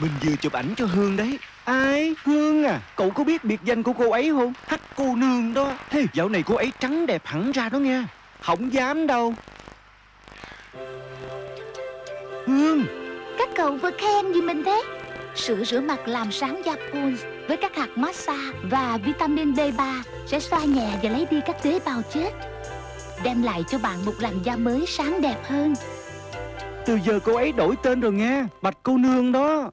Mình vừa chụp ảnh cho Hương đấy. Ai? Hương à? Cậu có biết biệt danh của cô ấy không? Hắc cô nương đó. Hey, Dạo này cô ấy trắng đẹp hẳn ra đó nghe, Không dám đâu. Hương! Các cậu vừa khen gì mình thế? Sữa rửa mặt làm sáng da Pons Với các hạt massage và vitamin B3 Sẽ xoa nhẹ và lấy đi các tế bào chết. Đem lại cho bạn một làn da mới sáng đẹp hơn. Từ giờ cô ấy đổi tên rồi nghe, Bạch cô nương đó.